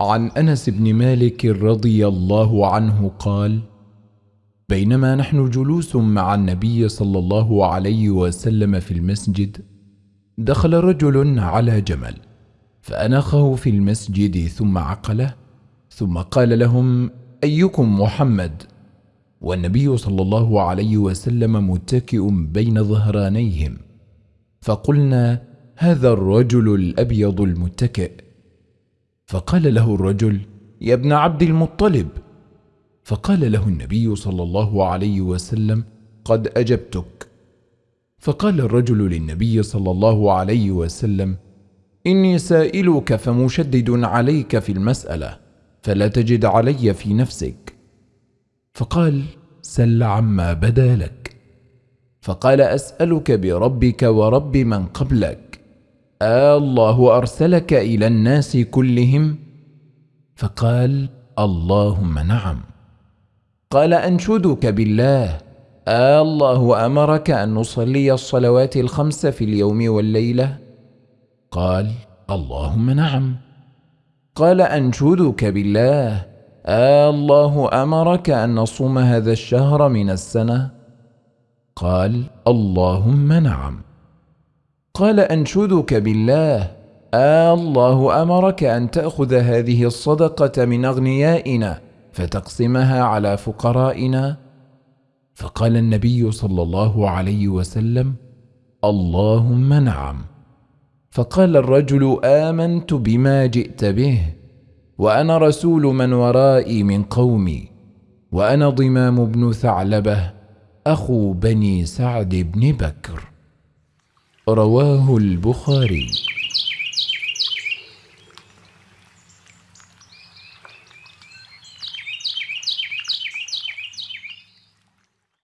عن أنس بن مالك رضي الله عنه قال بينما نحن جلوس مع النبي صلى الله عليه وسلم في المسجد دخل رجل على جمل فأنخه في المسجد ثم عقله ثم قال لهم أيكم محمد؟ والنبي صلى الله عليه وسلم متكئ بين ظهرانيهم فقلنا هذا الرجل الأبيض المتكئ. فقال له الرجل يا ابن عبد المطلب. فقال له النبي صلى الله عليه وسلم قد أجبتك. فقال الرجل للنبي صلى الله عليه وسلم إني سائلك فمشدد عليك في المسألة فلا تجد علي في نفسك. فقال سل عما بدا لك. فقال أسألك بربك ورب من قبلك. الله ارسلك إلى الناس كلهم فقال اللهم نعم قال انشدك بالله الله امرك ان نصلي الصلوات الخمس في اليوم والليله قال اللهم نعم قال انشدك بالله الله امرك ان نصوم هذا الشهر من السنة قال اللهم نعم قال أنشدك بالله. آه الله أمرك أن تأخذ هذه الصدقة من أغنيائنا فتقسمها على فقرائنا. فقال النبي صلى الله عليه وسلم اللهم نعم. فقال الرجل آمنت بما جئت به وأنا رسول من ورائي من قومي وأنا ضمام بن ثعلبة أخو بني سعد بن بكر. رواه البخاري.